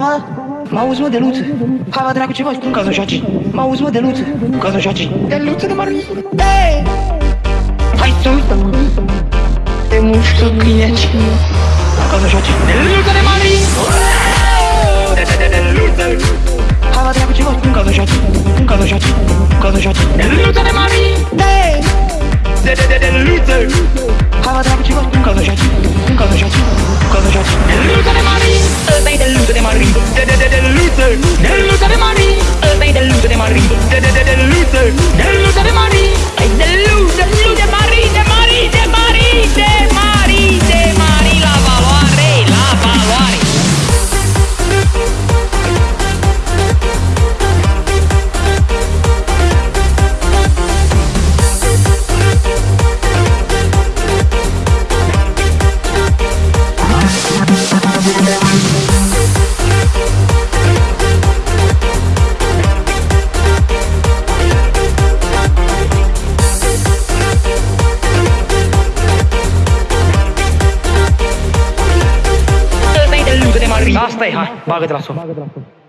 Mă auzi, mă, de luță? Hai, mă, dracu, ce faci? Cum ca să joaci? Mă auzi, mă, de luță? Cum ca să joaci? De luță de mari. Hey! Hai să uită, mă. Te mușcă câineci. Cum ca să joaci? De luță de mari. De, de, de, de luță. Hai, mă, dracu, ce faci? Cum ca să joaci? Cum ca să joaci? Cum ca să joaci? De luță de mari. Hey! De, de, de, de luță. Mari. De, de, de, de luță. De luță de mari. Ăsta-i de luță de mari. De, de, de, de luță. De luță de mari. Ai de luță, luță de mari, de mari, de mari, de mari, de mari, la valoare, la valoare. Ăsta-i de luță de mari. Asta e,